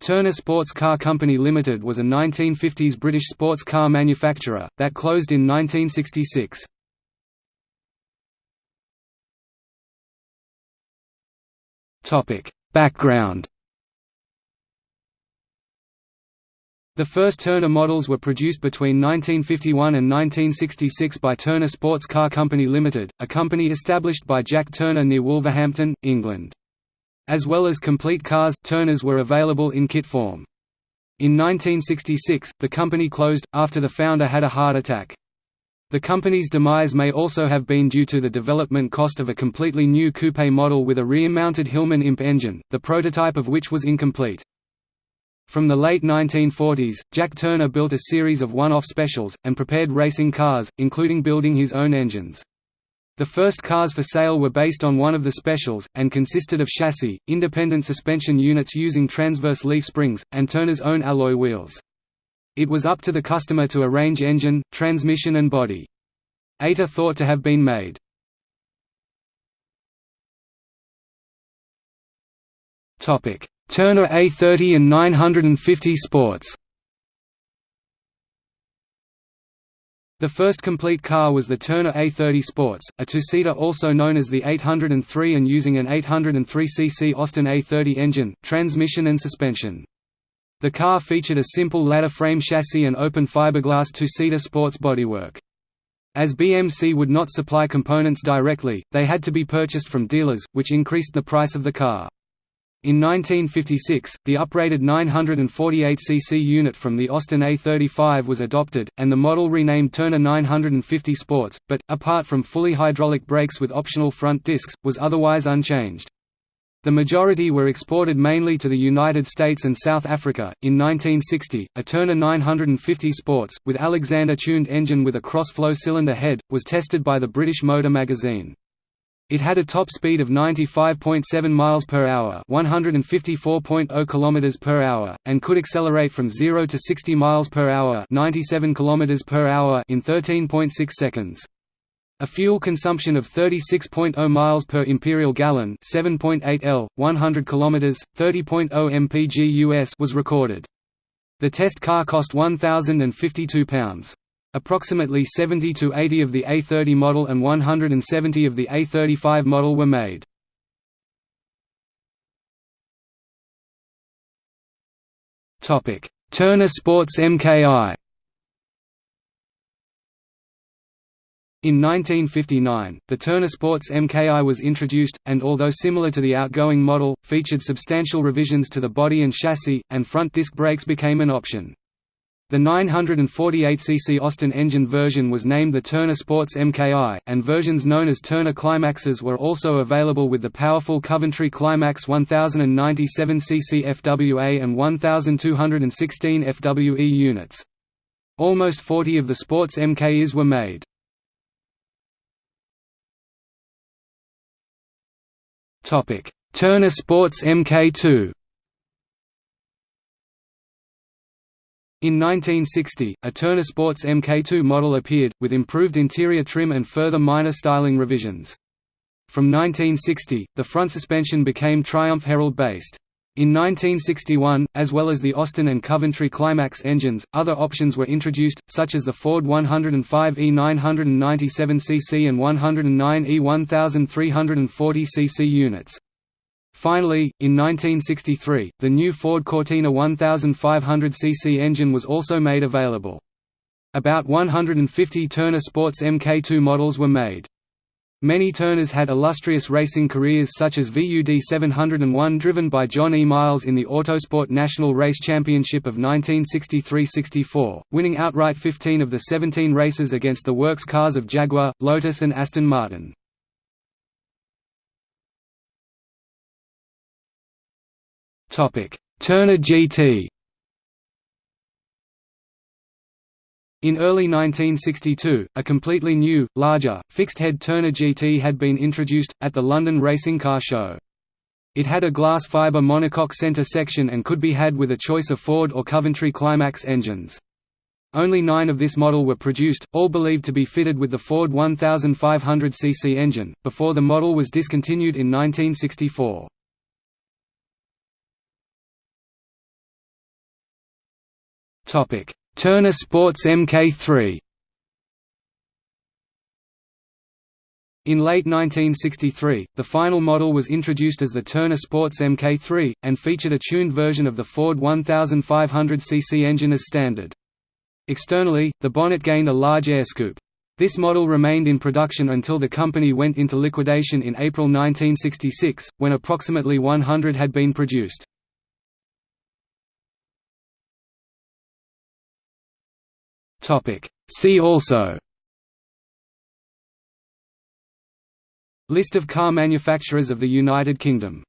Turner Sports Car Company Limited was a 1950s British sports car manufacturer, that closed in 1966. Background The first Turner models were produced between 1951 and 1966 by Turner Sports Car Company Limited, a company established by Jack Turner near Wolverhampton, England. As well as complete cars, Turners were available in kit form. In 1966, the company closed, after the founder had a heart attack. The company's demise may also have been due to the development cost of a completely new coupe model with a rear-mounted Hillman Imp engine, the prototype of which was incomplete. From the late 1940s, Jack Turner built a series of one-off specials, and prepared racing cars, including building his own engines. The first cars for sale were based on one of the specials, and consisted of chassis, independent suspension units using transverse leaf springs, and Turner's own alloy wheels. It was up to the customer to arrange engine, transmission and body. Eight are thought to have been made. Turner A30 and 950 Sports The first complete car was the Turner A30 Sports, a two-seater also known as the 803 and using an 803cc Austin A30 engine, transmission and suspension. The car featured a simple ladder frame chassis and open fiberglass two-seater sports bodywork. As BMC would not supply components directly, they had to be purchased from dealers, which increased the price of the car. In 1956, the uprated 948cc unit from the Austin A35 was adopted, and the model renamed Turner 950 Sports, but, apart from fully hydraulic brakes with optional front discs, was otherwise unchanged. The majority were exported mainly to the United States and South Africa. In 1960, a Turner 950 Sports, with Alexander tuned engine with a cross-flow cylinder head, was tested by the British Motor magazine. It had a top speed of 95.7 miles per hour, 154.0 kilometers per hour, and could accelerate from 0 to 60 miles per hour, 97 kilometers per hour in 13.6 seconds. A fuel consumption of 36.0 miles per imperial gallon, 7.8 L, 100 kilometers, 30.0 mpg US was recorded. The test car cost £1,052. Approximately 70 to 80 of the A30 model and 170 of the A35 model were made. Turner Sports MKI In 1959, the Turner Sports MKI was introduced, and although similar to the outgoing model, featured substantial revisions to the body and chassis, and front disc brakes became an option. The 948cc Austin engine version was named the Turner Sports MKI, and versions known as Turner Climaxes were also available with the powerful Coventry Climax 1097cc FWA and 1216 FWE units. Almost 40 of the Sports MKIs were made. Turner Sports Mk2 In 1960, a Turner Sports Mk2 model appeared, with improved interior trim and further minor styling revisions. From 1960, the front suspension became Triumph Herald-based. In 1961, as well as the Austin and Coventry Climax engines, other options were introduced, such as the Ford 105 E997cc and 109 E1340cc units. Finally, in 1963, the new Ford Cortina 1500cc engine was also made available. About 150 Turner Sports Mk2 models were made. Many Turners had illustrious racing careers such as VUD 701 driven by John E. Miles in the Autosport National Race Championship of 1963–64, winning outright 15 of the 17 races against the works cars of Jaguar, Lotus and Aston Martin. Turner GT In early 1962, a completely new, larger, fixed-head Turner GT had been introduced, at the London Racing Car Show. It had a glass fibre monocoque centre section and could be had with a choice of Ford or Coventry Climax engines. Only nine of this model were produced, all believed to be fitted with the Ford 1500cc engine, before the model was discontinued in 1964. Turner Sports Mk3 In late 1963, the final model was introduced as the Turner Sports Mk3, and featured a tuned version of the Ford 1500cc engine as standard. Externally, the bonnet gained a large air scoop. This model remained in production until the company went into liquidation in April 1966, when approximately 100 had been produced. See also. List of car manufacturers of the United Kingdom